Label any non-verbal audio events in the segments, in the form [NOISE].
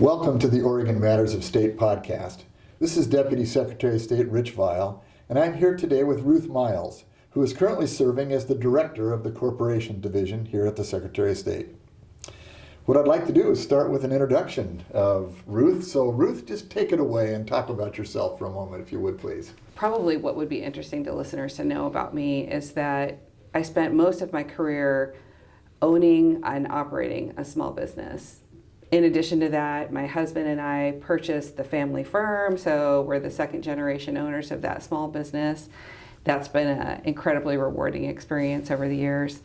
Welcome to the Oregon Matters of State podcast. This is Deputy Secretary of State Rich Vial, and I'm here today with Ruth Miles, who is currently serving as the Director of the Corporation Division here at the Secretary of State. What I'd like to do is start with an introduction of Ruth. So, Ruth, just take it away and talk about yourself for a moment, if you would, please. Probably what would be interesting to listeners to know about me is that I spent most of my career owning and operating a small business. In addition to that, my husband and I purchased the family firm, so we're the second generation owners of that small business. That's been an incredibly rewarding experience over the years.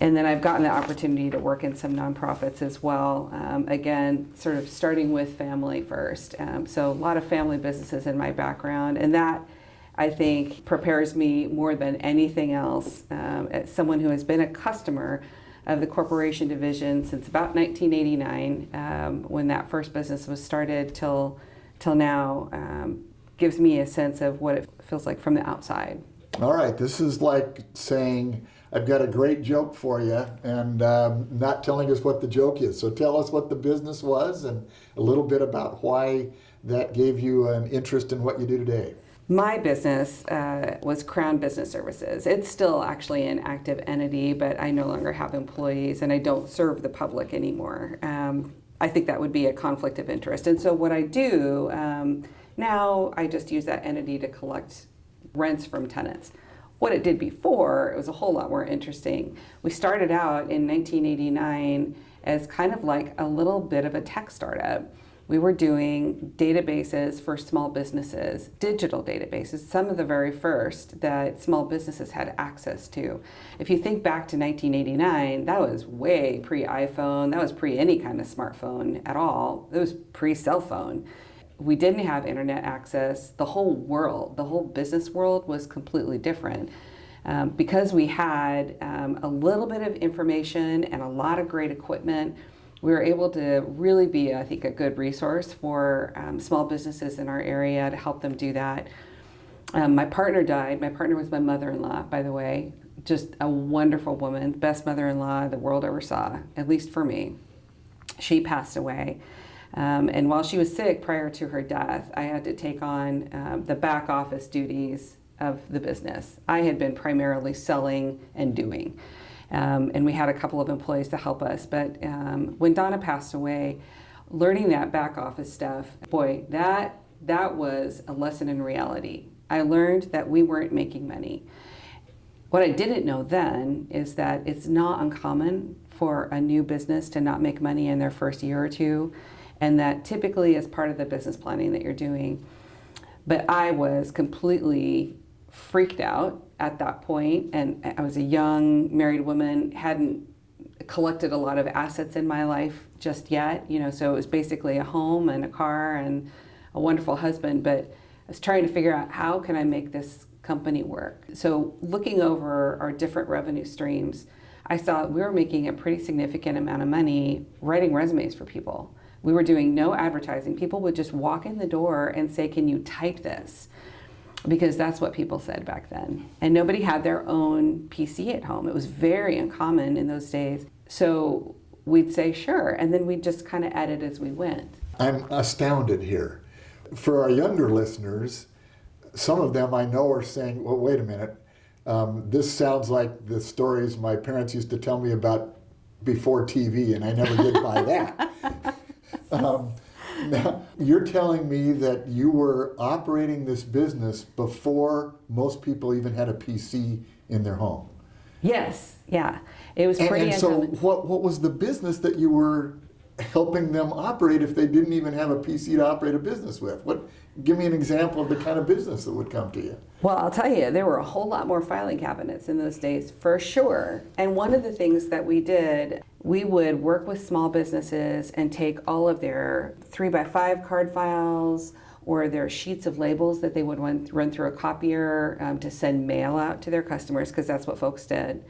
And then I've gotten the opportunity to work in some nonprofits as well. Um, again, sort of starting with family first. Um, so a lot of family businesses in my background, and that I think prepares me more than anything else um, as someone who has been a customer of the corporation division since about 1989, um, when that first business was started, till till now. Um, gives me a sense of what it feels like from the outside. All right, this is like saying I've got a great joke for you and um, not telling us what the joke is. So tell us what the business was and a little bit about why that gave you an interest in what you do today. My business uh, was Crown Business Services. It's still actually an active entity, but I no longer have employees and I don't serve the public anymore. Um, I think that would be a conflict of interest. And so what I do um, now, I just use that entity to collect rents from tenants what it did before, it was a whole lot more interesting. We started out in 1989 as kind of like a little bit of a tech startup. We were doing databases for small businesses, digital databases, some of the very first that small businesses had access to. If you think back to 1989, that was way pre iPhone, that was pre any kind of smartphone at all, it was pre cell phone we didn't have internet access. The whole world, the whole business world was completely different. Um, because we had um, a little bit of information and a lot of great equipment, we were able to really be, I think, a good resource for um, small businesses in our area to help them do that. Um, my partner died. My partner was my mother-in-law, by the way. Just a wonderful woman, best mother-in-law the world ever saw, at least for me. She passed away. Um, and while she was sick prior to her death, I had to take on um, the back office duties of the business. I had been primarily selling and doing. Um, and we had a couple of employees to help us. But um, when Donna passed away, learning that back office stuff, boy, that, that was a lesson in reality. I learned that we weren't making money. What I didn't know then is that it's not uncommon for a new business to not make money in their first year or two and that typically is part of the business planning that you're doing. But I was completely freaked out at that point, and I was a young married woman, hadn't collected a lot of assets in my life just yet, you know, so it was basically a home and a car and a wonderful husband, but I was trying to figure out how can I make this company work. So looking over our different revenue streams, I saw we were making a pretty significant amount of money writing resumes for people. We were doing no advertising. People would just walk in the door and say, Can you type this? Because that's what people said back then. And nobody had their own PC at home. It was very uncommon in those days. So we'd say, Sure. And then we'd just kind of edit as we went. I'm astounded here. For our younger listeners, some of them I know are saying, Well, wait a minute. Um, this sounds like the stories my parents used to tell me about before TV, and I never did buy that. [LAUGHS] Um, [LAUGHS] now, you're telling me that you were operating this business before most people even had a PC in their home. Yes, yeah. It was and, pretty And so what, what was the business that you were helping them operate if they didn't even have a PC to operate a business with? What give me an example of the kind of business that would come to you. Well, I'll tell you, there were a whole lot more filing cabinets in those days for sure. And one of the things that we did, we would work with small businesses and take all of their three by five card files or their sheets of labels that they would run, run through a copier um, to send mail out to their customers because that's what folks did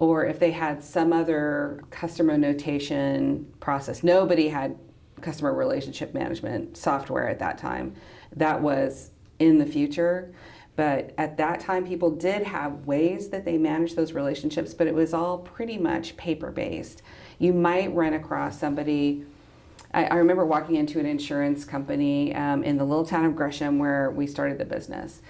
or if they had some other customer notation process. Nobody had customer relationship management software at that time. That was in the future. But at that time, people did have ways that they managed those relationships, but it was all pretty much paper based. You might run across somebody I, I remember walking into an insurance company um, in the little town of Gresham where we started the business.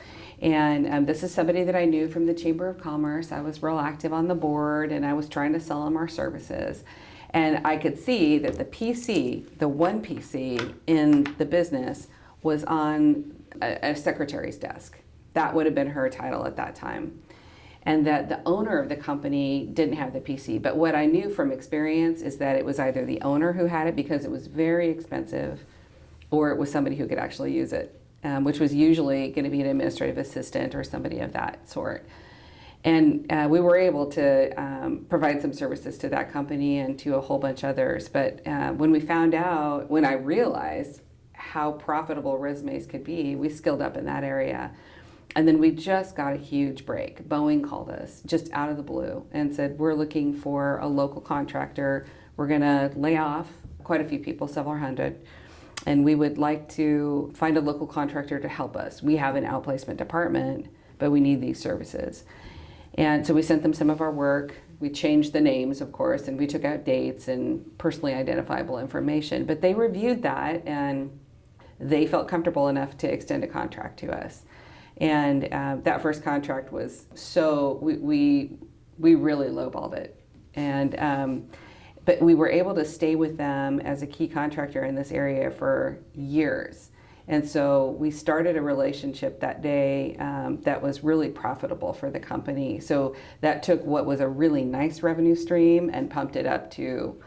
And um, this is somebody that I knew from the Chamber of Commerce. I was real active on the board and I was trying to sell them our services. And I could see that the PC, the one PC in the business, was on a, a secretary's desk. That would have been her title at that time. And that the owner of the company didn't have the PC. But what I knew from experience is that it was either the owner who had it because it was very expensive, or it was somebody who could actually use it, um, which was usually going to be an administrative assistant or somebody of that sort. And uh, we were able to um, provide some services to that company and to a whole bunch others. But uh, when we found out, when I realized how profitable resumes could be, we skilled up in that area. And then we just got a huge break. Boeing called us just out of the blue and said, We're looking for a local contractor. We're going to lay off quite a few people, several hundred. And we would like to find a local contractor to help us. We have an outplacement department, but we need these services. And so we sent them some of our work. We changed the names, of course, and we took out dates and personally identifiable information. But they reviewed that and they felt comfortable enough to extend a contract to us. And uh, that first contract was so, we, we, we really lowballed it. And, um, but we were able to stay with them as a key contractor in this area for years. And so we started a relationship that day um, that was really profitable for the company. So that took what was a really nice revenue stream and pumped it up to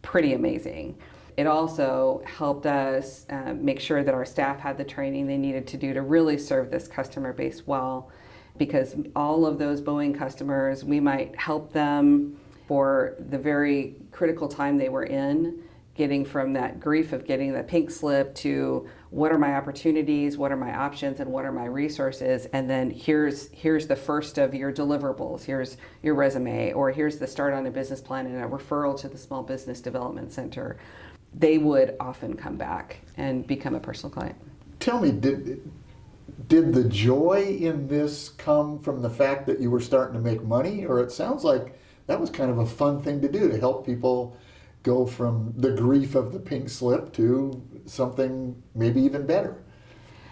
pretty amazing. It also helped us uh, make sure that our staff had the training they needed to do to really serve this customer base well. Because all of those Boeing customers, we might help them for the very critical time they were in, getting from that grief of getting the pink slip to what are my opportunities, what are my options, and what are my resources, and then here's here's the first of your deliverables, here's your resume, or here's the start on a business plan and a referral to the Small Business Development Center they would often come back and become a personal client. Tell me, did did the joy in this come from the fact that you were starting to make money, or it sounds like that was kind of a fun thing to do to help people go from the grief of the pink slip to something maybe even better?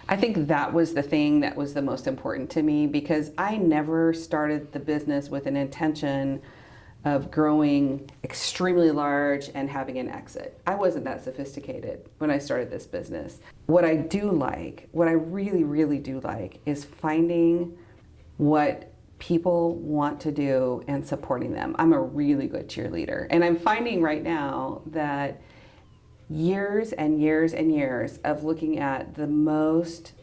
I think that was the thing that was the most important to me because I never started the business with an intention of growing extremely large and having an exit. I wasn't that sophisticated when I started this business. What I do like, what I really, really do like, is finding what people want to do and supporting them. I'm a really good cheerleader. And I'm finding right now that years and years and years of looking at the most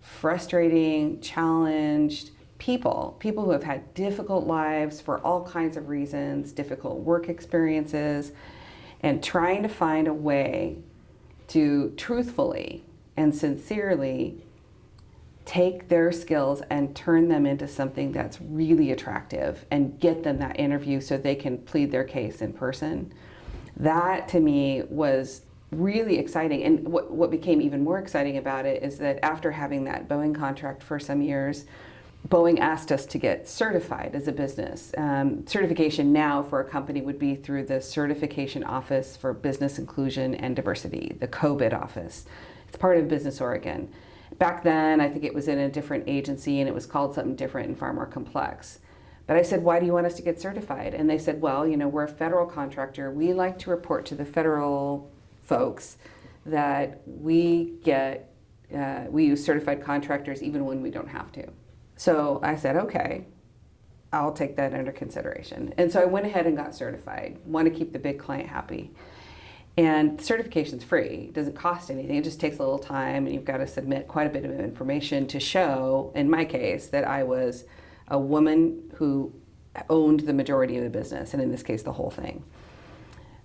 frustrating, challenged, people, people who have had difficult lives for all kinds of reasons, difficult work experiences, and trying to find a way to truthfully and sincerely take their skills and turn them into something that's really attractive and get them that interview so they can plead their case in person. That to me was really exciting. And what, what became even more exciting about it is that after having that Boeing contract for some years, Boeing asked us to get certified as a business. Um, certification now for a company would be through the Certification Office for Business Inclusion and Diversity, the COBID office. It's part of Business Oregon. Back then, I think it was in a different agency and it was called something different and far more complex. But I said, why do you want us to get certified? And they said, well, you know, we're a federal contractor. We like to report to the federal folks that we get, uh, we use certified contractors even when we don't have to. So I said, okay, I'll take that under consideration. And so I went ahead and got certified. Want to keep the big client happy. And certification's free. It doesn't cost anything. It just takes a little time and you've got to submit quite a bit of information to show, in my case, that I was a woman who owned the majority of the business, and in this case, the whole thing.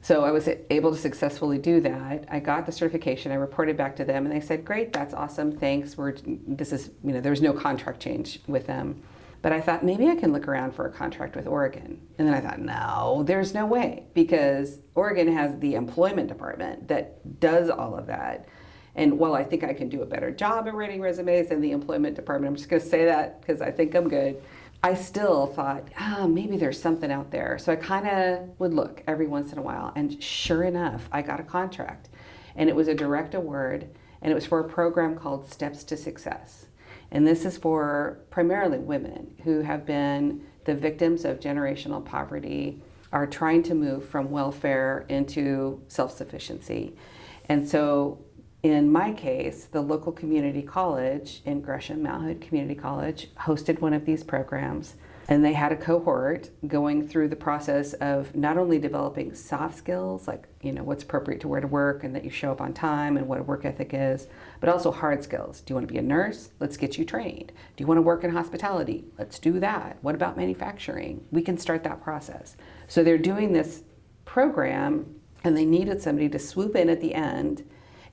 So I was able to successfully do that. I got the certification. I reported back to them, and they said, "Great, that's awesome. Thanks. We're this is you know there was no contract change with them." But I thought maybe I can look around for a contract with Oregon. And then I thought, no, there's no way because Oregon has the employment department that does all of that. And while I think I can do a better job at writing resumes than the employment department, I'm just going to say that because I think I'm good. I still thought, ah, maybe there's something out there. So I kind of would look every once in a while. And sure enough, I got a contract. And it was a direct award, and it was for a program called Steps to Success. And this is for primarily women who have been the victims of generational poverty, are trying to move from welfare into self sufficiency. And so in my case, the local community college in Gresham, Mount Hood Community College, hosted one of these programs. And they had a cohort going through the process of not only developing soft skills, like, you know, what's appropriate to wear to work and that you show up on time and what a work ethic is, but also hard skills. Do you want to be a nurse? Let's get you trained. Do you want to work in hospitality? Let's do that. What about manufacturing? We can start that process. So they're doing this program and they needed somebody to swoop in at the end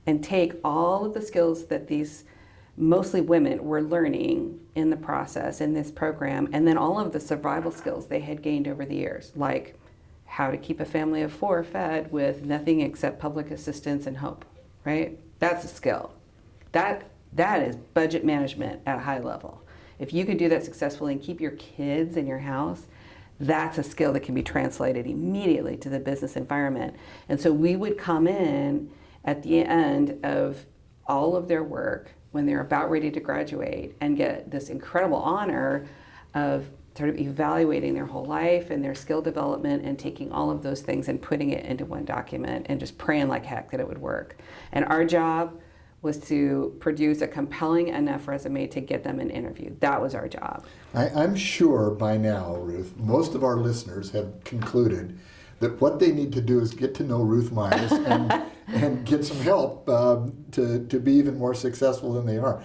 and take all of the skills that these mostly women were learning in the process in this program and then all of the survival skills they had gained over the years like how to keep a family of four fed with nothing except public assistance and hope right? That's a skill. That that is budget management at a high level. If you could do that successfully and keep your kids in your house that's a skill that can be translated immediately to the business environment. And so we would come in at the end of all of their work when they're about ready to graduate and get this incredible honor of sort of evaluating their whole life and their skill development and taking all of those things and putting it into one document and just praying like heck that it would work. And our job was to produce a compelling enough resume to get them an interview. That was our job. I, I'm sure by now, Ruth, most of our listeners have concluded that what they need to do is get to know Ruth Miles and, [LAUGHS] and get some help um, to, to be even more successful than they are.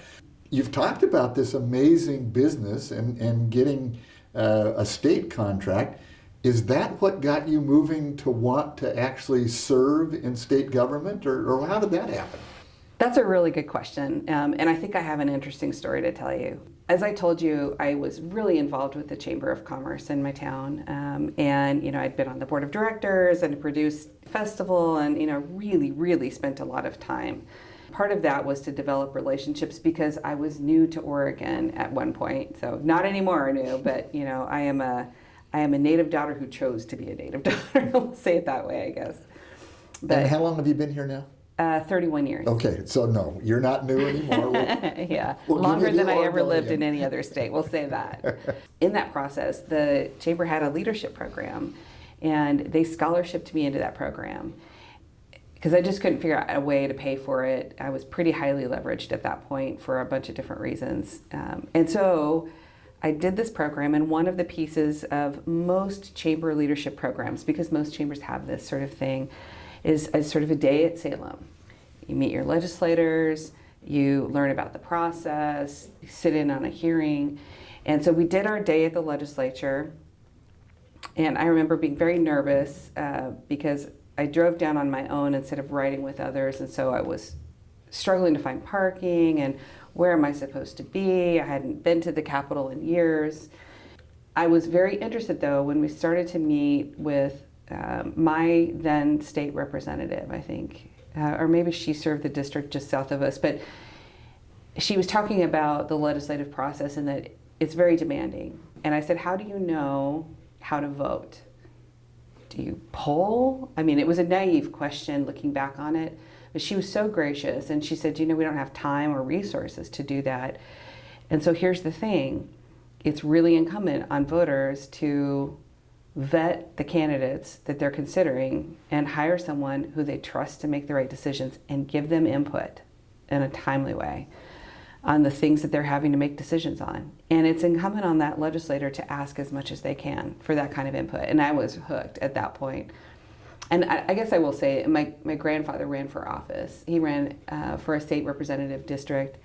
You've talked about this amazing business and, and getting uh, a state contract. Is that what got you moving to want to actually serve in state government, or, or how did that happen? That's a really good question, um, and I think I have an interesting story to tell you as I told you, I was really involved with the Chamber of Commerce in my town, um, and you know I'd been on the board of directors and produced festival, and you know really, really spent a lot of time. Part of that was to develop relationships because I was new to Oregon at one point, so not anymore new, [LAUGHS] but you know I am a I am a native daughter who chose to be a native [LAUGHS] daughter. I'll say it that way, I guess. But, and how long have you been here now? Uh, 31 years. Okay, so no, you're not new anymore. [LAUGHS] We'll, yeah, we'll longer than I ever lived in any other state, we'll say that. [LAUGHS] in that process, the Chamber had a leadership program, and they scholarshiped me into that program because I just couldn't figure out a way to pay for it. I was pretty highly leveraged at that point for a bunch of different reasons. Um, and so I did this program, and one of the pieces of most chamber leadership programs, because most chambers have this sort of thing, is a sort of a day at Salem. You meet your legislators, you learn about the process, you sit in on a hearing. And so we did our day at the legislature. And I remember being very nervous uh, because I drove down on my own instead of riding with others. And so I was struggling to find parking and where am I supposed to be? I hadn't been to the Capitol in years. I was very interested though when we started to meet with um, my then state representative, I think, uh, or maybe she served the district just south of us, but she was talking about the legislative process and that it's very demanding. And I said, How do you know how to vote? Do you poll? I mean, it was a naive question looking back on it, but she was so gracious and she said, You know, we don't have time or resources to do that. And so here's the thing it's really incumbent on voters to vet the candidates that they're considering and hire someone who they trust to make the right decisions and give them input in a timely way on the things that they're having to make decisions on. And it's incumbent on that legislator to ask as much as they can for that kind of input. And I was hooked at that point. And I, I guess I will say, my, my grandfather ran for office. He ran uh, for a state representative district,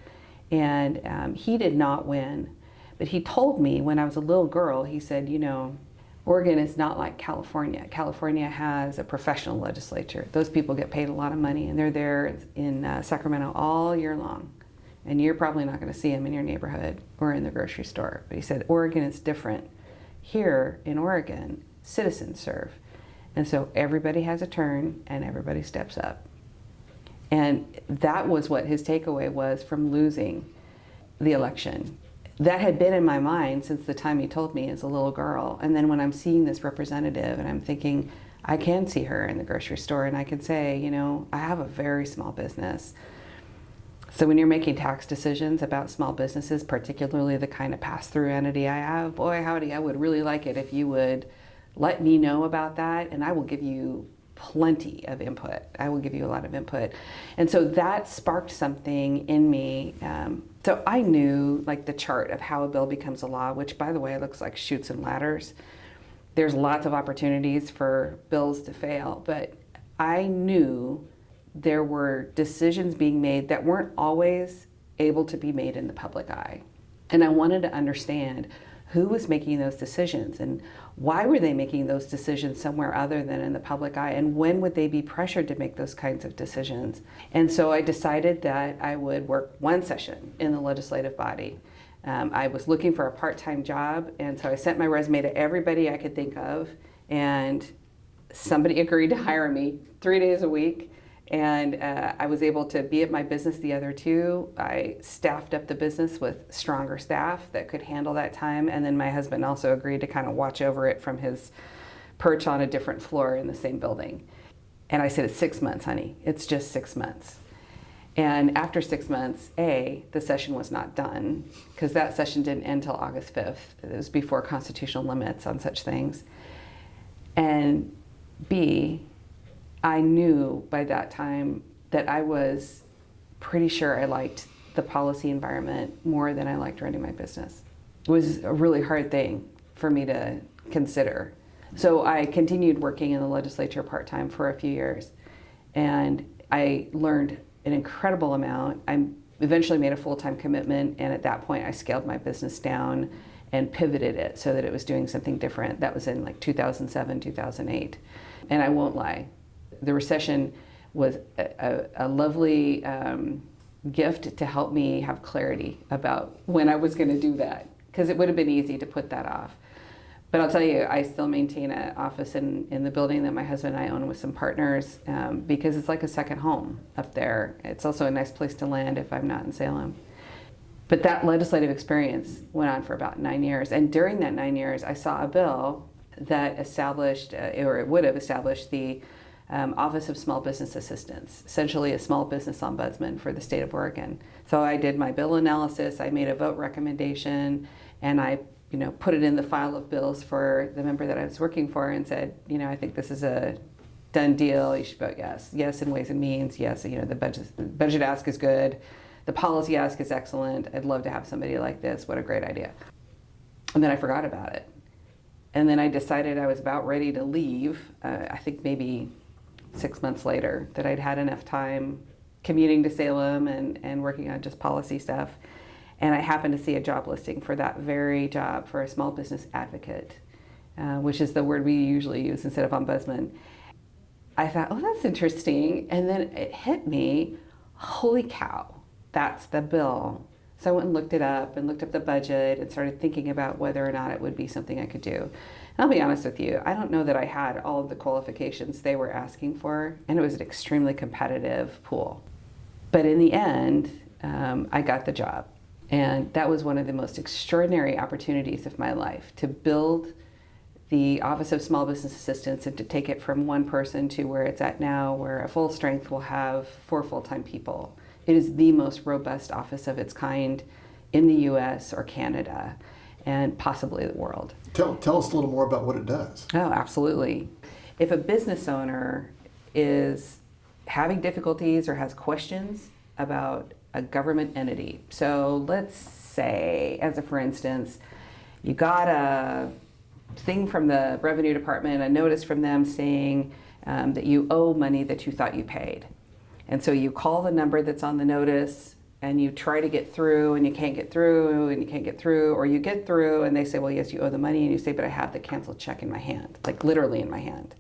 and um, he did not win. But he told me when I was a little girl, he said, you know, Oregon is not like California. California has a professional legislature. Those people get paid a lot of money and they're there in uh, Sacramento all year long. And you're probably not going to see them in your neighborhood or in the grocery store. But he said Oregon is different. Here in Oregon, citizens serve. And so everybody has a turn and everybody steps up. And that was what his takeaway was from losing the election that had been in my mind since the time he told me as a little girl. And then when I'm seeing this representative and I'm thinking, I can see her in the grocery store and I can say, you know, I have a very small business. So when you're making tax decisions about small businesses, particularly the kind of pass-through entity I have, boy howdy, I would really like it if you would let me know about that and I will give you plenty of input. I will give you a lot of input. And so that sparked something in me. Um, so I knew like the chart of how a bill becomes a law, which by the way looks like chutes and ladders. There's lots of opportunities for bills to fail, but I knew there were decisions being made that weren't always able to be made in the public eye. And I wanted to understand who was making those decisions and why were they making those decisions somewhere other than in the public eye? And when would they be pressured to make those kinds of decisions? And so i decided that i would work one session in the legislative body. Um, i was looking for a part-time job and so i sent my resume to everybody i could think of and somebody [LAUGHS] agreed to hire me three days a week and uh, I was able to be at my business the other two. I staffed up the business with stronger staff that could handle that time. And then my husband also agreed to kind of watch over it from his perch on a different floor in the same building. And I said, It's six months, honey. It's just six months. And after six months, A, the session was not done because that session didn't end until August 5th. It was before constitutional limits on such things. And B, I knew by that time that I was pretty sure I liked the policy environment more than I liked running my business. It was a really hard thing for me to consider. So I continued working in the legislature part time for a few years and I learned an incredible amount. I eventually made a full time commitment, and at that point, I scaled my business down and pivoted it so that it was doing something different. That was in like 2007, 2008. And I won't lie, the recession was a, a, a lovely um, gift to help me have clarity about when I was going to do that because it would have been easy to put that off. But I'll tell you, I still maintain an office in, in the building that my husband and I own with some partners um, because it's like a second home up there. It's also a nice place to land if I'm not in Salem. But that legislative experience went on for about nine years. And during that nine years, I saw a bill that established, uh, or it would have established the um, Office of Small Business Assistance, essentially a small business ombudsman for the state of Oregon. So I did my bill analysis, I made a vote recommendation, and I you know, put it in the file of bills for the member that I was working for and said, you know, I think this is a done deal, you should vote yes. Yes in Ways and Means, yes, you know, the budget, budget ask is good, the policy ask is excellent, I'd love to have somebody like this, what a great idea. And then I forgot about it. And then I decided I was about ready to leave, uh, I think maybe six months later that I'd had enough time commuting to Salem and, and working on just policy stuff. And I happened to see a job listing for that very job for a small business advocate, uh, which is the word we usually use instead of ombudsman. I thought, oh, that's interesting. And then it hit me holy cow, that's the bill. So I went and looked it up and looked up the budget and started thinking about whether or not it would be something I could do. And I'll be honest with you, I don't know that I had all of the qualifications they were asking for, and it was an extremely competitive pool. But in the end, um, I got the job. And that was one of the most extraordinary opportunities of my life to build the Office of Small Business Assistance and to take it from one person to where it's at now, where a full strength will have four full time people. It is the most robust office of its kind in the US or Canada and possibly the world. Tell, tell us a little more about what it does. Oh, absolutely. If a business owner is having difficulties or has questions about a government entity, so let's say, as a for instance, you got a thing from the revenue department, a notice from them saying um, that you owe money that you thought you paid. And so you call the number that's on the notice and you try to get through and you can't get through and you can't get through or you get through and they say well yes you owe the money and you say but i have the canceled check in my hand like literally in my hand.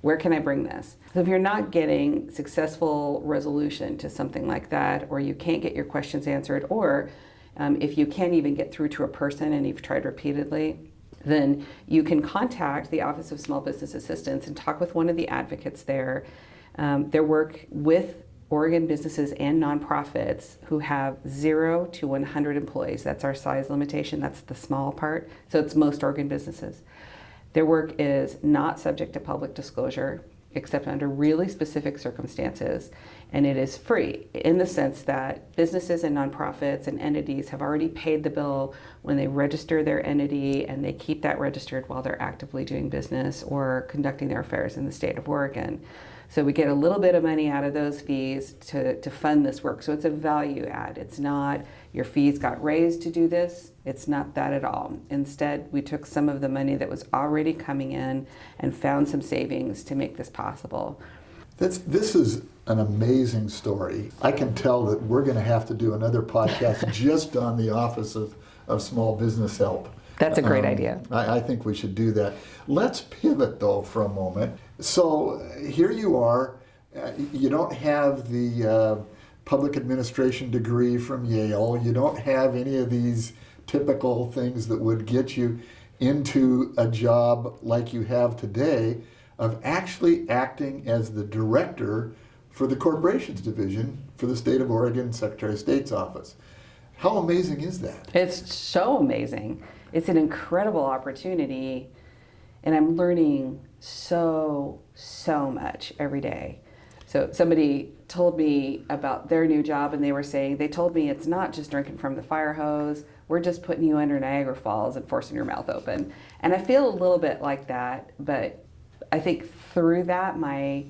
Where can i bring this? So if you're not getting successful resolution to something like that or you can't get your questions answered or um, if you can't even get through to a person and you've tried repeatedly then you can contact the office of small business assistance and talk with one of the advocates there. Um, their work with Oregon businesses and nonprofits who have zero to 100 employees. That's our size limitation. That's the small part. So it's most Oregon businesses. Their work is not subject to public disclosure except under really specific circumstances. And it is free in the sense that businesses and nonprofits and entities have already paid the bill when they register their entity and they keep that registered while they're actively doing business or conducting their affairs in the state of Oregon. So we get a little bit of money out of those fees to, to fund this work. So it's a value add. It's not your fees got raised to do this. It's not that at all. Instead, we took some of the money that was already coming in and found some savings to make this possible. That's, this is an amazing story. I can tell that we're going to have to do another podcast [LAUGHS] just on the Office of, of Small Business Help. That's a great Um, idea. I, I think we should do that. Let's pivot though for a moment. So here you are. Uh, you don't have the uh, public administration degree from Yale. You don't have any of these typical things that would get you into a job like you have today of actually acting as the director for the corporations division for the state of Oregon Secretary of State's office. How amazing is that? It's so amazing. It's an incredible opportunity, and I'm learning so, so much every day. So, somebody told me about their new job, and they were saying, they told me it's not just drinking from the fire hose, we're just putting you under Niagara Falls and forcing your mouth open. And I feel a little bit like that, but I think through that, my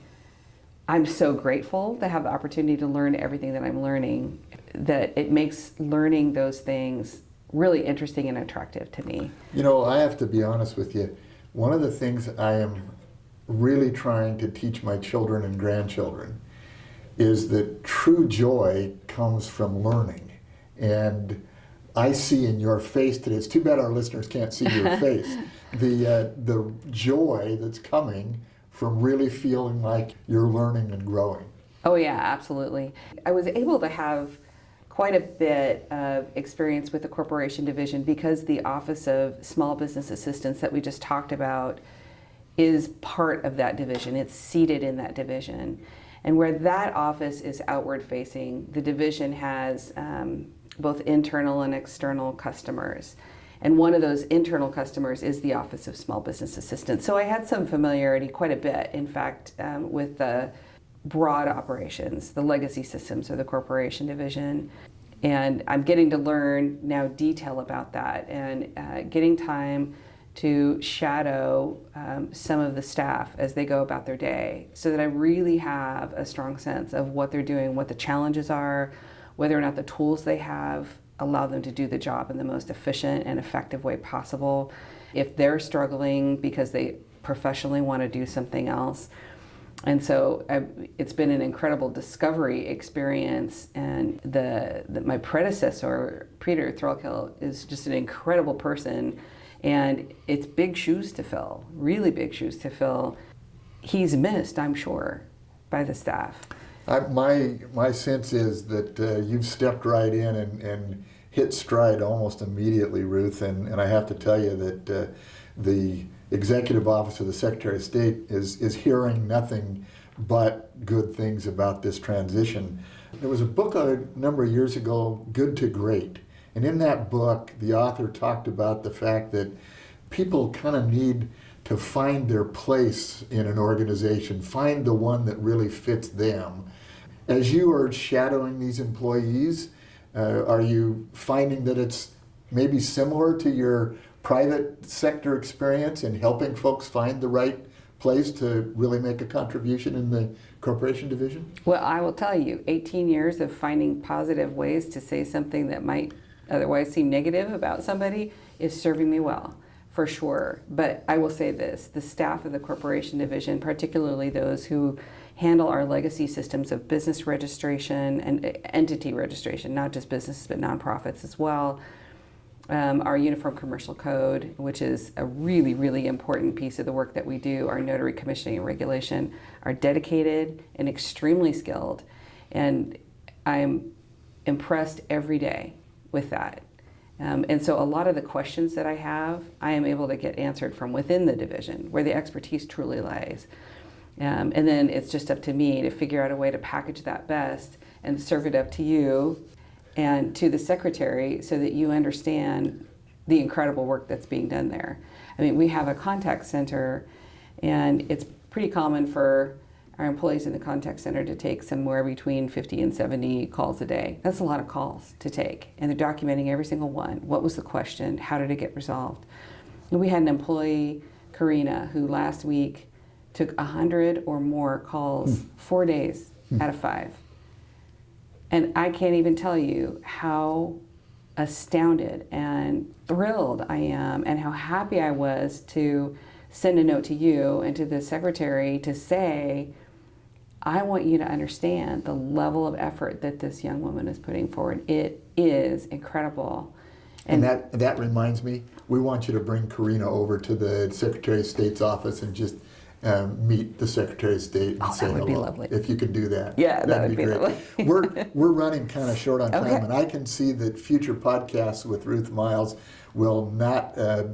I'm so grateful to have the opportunity to learn everything that I'm learning, that it makes learning those things really interesting and attractive to me. You know, I have to be honest with you. One of the things I am really trying to teach my children and grandchildren is that true joy comes from learning. And I see in your face today, it's too bad our listeners can't see your [LAUGHS] face, the, uh, the joy that's coming from really feeling like you're learning and growing. Oh, yeah, absolutely. I was able to have quite a bit of experience with the corporation division because the Office of Small Business Assistance that we just talked about is part of that division. It's seated in that division. And where that office is outward facing, the division has um, both internal and external customers. And one of those internal customers is the Office of Small Business Assistance. So I had some familiarity, quite a bit, in fact, um, with the broad operations, the legacy systems of the corporation division. And I'm getting to learn now detail about that and uh, getting time to shadow um, some of the staff as they go about their day so that I really have a strong sense of what they're doing, what the challenges are, whether or not the tools they have allow them to do the job in the most efficient and effective way possible. If they're struggling because they professionally want to do something else, and so I, it's been an incredible discovery experience. And the, the my predecessor, Peter Threlkel, is just an incredible person, and it's big shoes to fill, really big shoes to fill. He's missed, I'm sure, by the staff. I, my my sense is that uh, you've stepped right in and, and hit stride almost immediately, Ruth. And, and I have to tell you that uh, the executive office of the Secretary of State is is hearing nothing but good things about this transition. There was a book a number of years ago, Good to Great, and in that book, the author talked about the fact that people kind of need to find their place in an organization, find the one that really fits them. As you are shadowing these employees, uh, are you finding that it's maybe similar to your private sector experience in helping folks find the right place to really make a contribution in the corporation division? Well, I will tell you, 18 years of finding positive ways to say something that might otherwise seem negative about somebody is serving me well, for sure. But I will say this the staff of the corporation division, particularly those who handle our legacy systems of business registration and entity registration, not just businesses but nonprofits as well. Um, our Uniform Commercial Code, which is a really, really important piece of the work that we do, our notary commissioning and regulation, are dedicated and extremely skilled. And I'm impressed every day with that. Um, and so a lot of the questions that I have, I am able to get answered from within the division where the expertise truly lies. Um, and then it's just up to me to figure out a way to package that best and serve it up to you and to the secretary so that you understand the incredible work that's being done there. I mean, we have a contact center, and it's pretty common for our employees in the contact center to take somewhere between 50 and 70 calls a day. That's a lot of calls to take, and they're documenting every single one. What was the question? How did it get resolved? And we had an employee, Karina, who last week took 100 or more calls, hmm. four days out of five. And I can't even tell you how astounded and thrilled I am and how happy I was to send a note to you and to the secretary to say, I want you to understand the level of effort that this young woman is putting forward. It is incredible. And that, that reminds me, we want you to bring Karina over to the Secretary of State's office and just um, meet the Secretary of State and Oh, say that would be hello. lovely. If you could do that. Yeah, that that'd would be great. lovely. we're, [LAUGHS] we're running kind of short on time, Okay. and I can see that future podcasts with Ruth Miles will not uh,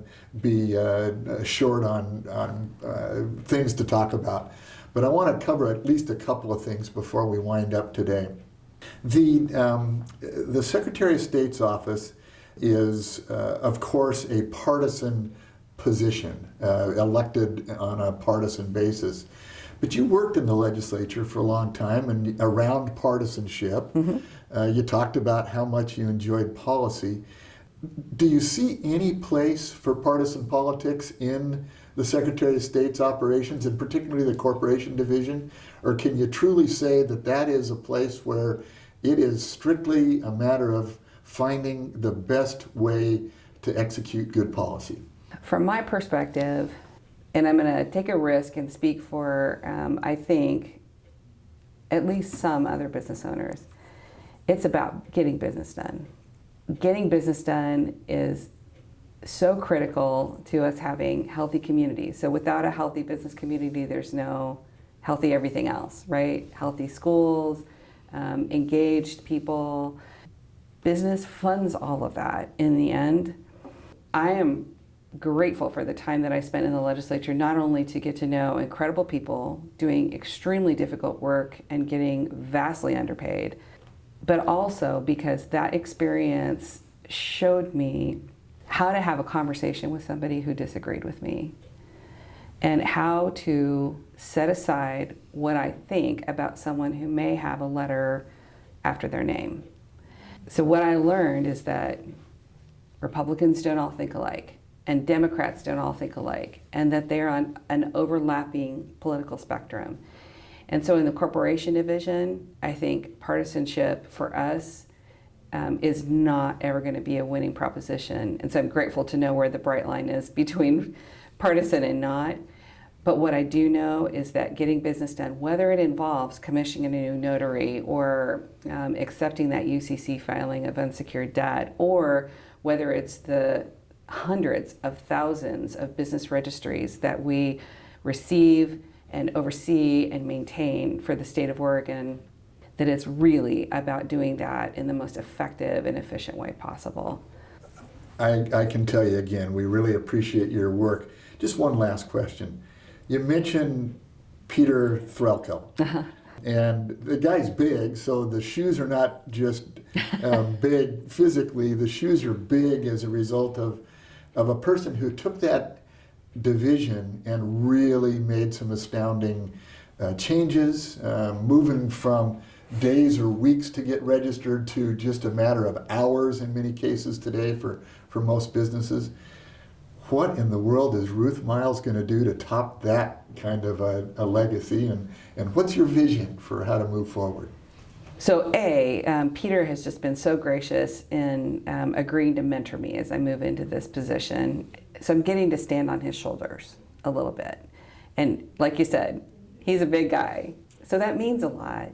be uh, short on, on uh, things to talk about. But I want to cover at least a couple of things before we wind up today. The, um, the Secretary of State's office is, uh, of course, a partisan position, uh, elected on a partisan basis. But you worked in the legislature for a long time and around partisanship. Uh, you talked about how much you enjoyed policy. Do you see any place for partisan politics in the Secretary of State's operations, and particularly the corporation division? Or can you truly say that that is a place where it is strictly a matter of finding the best way to execute good policy? From my perspective, and I'm going to take a risk and speak for, um, I think, at least some other business owners, it's about getting business done. Getting business done is so critical to us having healthy communities. So without a healthy business community, there's no healthy everything else, right? Healthy schools, um, engaged people. Business funds all of that in the end. I am grateful for the time that I spent in the legislature, not only to get to know incredible people doing extremely difficult work and getting vastly underpaid, but also because that experience showed me how to have a conversation with somebody who disagreed with me and how to set aside what I think about someone who may have a letter after their name. So, what I learned is that Republicans don't all think alike, and Democrats don't all think alike, and that they're on an overlapping political spectrum. And so, in the corporation division, I think partisanship for us um, is not ever going to be a winning proposition. And so, I'm grateful to know where the bright line is between [LAUGHS] partisan and not. But what I do know is that getting business done, whether it involves commissioning a new notary or um, accepting that UCC filing of unsecured debt, or whether it's the hundreds of thousands of business registries that we receive and oversee and maintain for the state of Oregon, that it's really about doing that in the most effective and efficient way possible. I, I can tell you again, we really appreciate your work. Just one last question. You mentioned Peter Threlkel. And the guy's big, so the shoes are not just um, big physically, the shoes are big as a result of, of a person who took that division and really made some astounding uh, changes, uh, moving from days or weeks to get registered to just a matter of hours in many cases today for, for most businesses. What in the world is Ruth Miles going to do to top that kind of a, a legacy? And, and what's your vision for how to move forward? So, A, um, Peter has just been so gracious in um, agreeing to mentor me as I move into this position. So, I'm getting to stand on his shoulders a little bit. And, like you said, he's a big guy. So, that means a lot.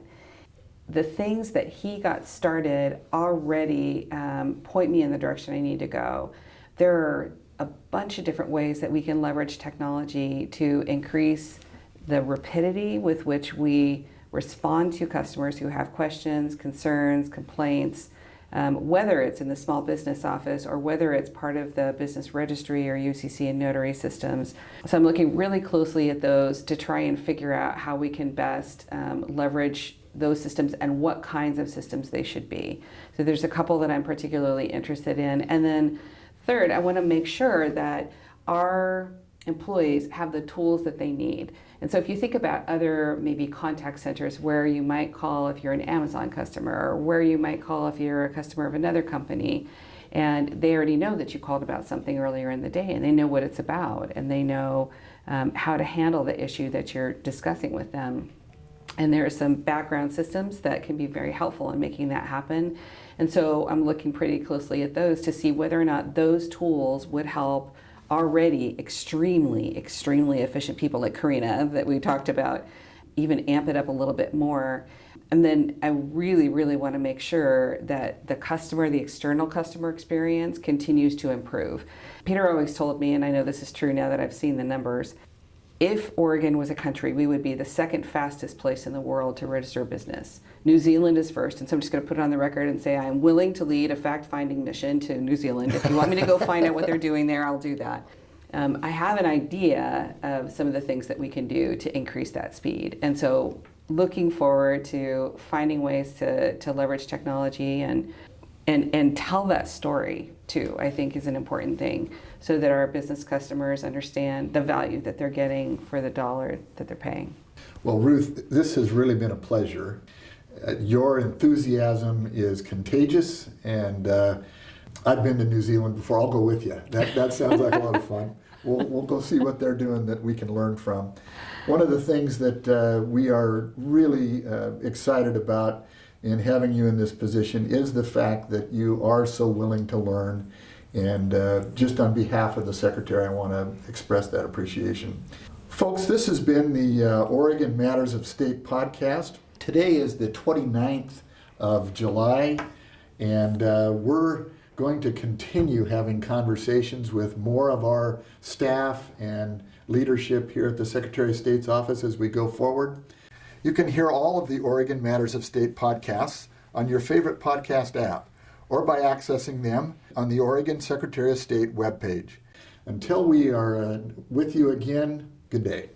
The things that he got started already um, point me in the direction I need to go. There are a bunch of different ways that we can leverage technology to increase the rapidity with which we respond to customers who have questions, concerns, complaints, um, whether it's in the small business office or whether it's part of the business registry or UCC and notary systems. So I'm looking really closely at those to try and figure out how we can best um, leverage those systems and what kinds of systems they should be. So there's a couple that I'm particularly interested in. And then third, I want to make sure that our employees have the tools that they need. And so if you think about other maybe contact centers where you might call if you're an Amazon customer or where you might call if you're a customer of another company and they already know that you called about something earlier in the day and they know what it's about and they know um, how to handle the issue that you're discussing with them. And there are some background systems that can be very helpful in making that happen. And so I'm looking pretty closely at those to see whether or not those tools would help already extremely, extremely efficient people like Karina that we talked about, even amp it up a little bit more. And then I really, really want to make sure that the customer, the external customer experience continues to improve. Peter always told me, and I know this is true now that I've seen the numbers, if Oregon was a country, we would be the second fastest place in the world to register a business. New Zealand is first, and so I'm just going to put it on the record and say I'm willing to lead a fact-finding mission to New Zealand. If you want me to go find out what they're doing there, I'll do that. Um, I have an idea of some of the things that we can do to increase that speed, and so looking forward to finding ways to, to leverage technology and and and tell that story too i think is an important thing so that our business customers understand the value that they're getting for the dollar that they're paying well ruth this has really been a pleasure your enthusiasm is contagious and uh, i've been to new zealand before i'll go with you that, that sounds like a lot of fun [LAUGHS] we'll, we'll go see what they're doing that we can learn from one of the things that uh, we are really uh, excited about in having you in this position is the fact that you are so willing to learn. And uh, just on behalf of the Secretary, I want to express that appreciation. Folks, this has been the uh, Oregon Matters of State podcast. Today is the 29th of July, and uh, we're going to continue having conversations with more of our staff and leadership here at the Secretary of State's office as we go forward. You can hear all of the Oregon Matters of State podcasts on your favorite podcast app or by accessing them on the Oregon Secretary of State webpage. Until we are uh, with you again, good day.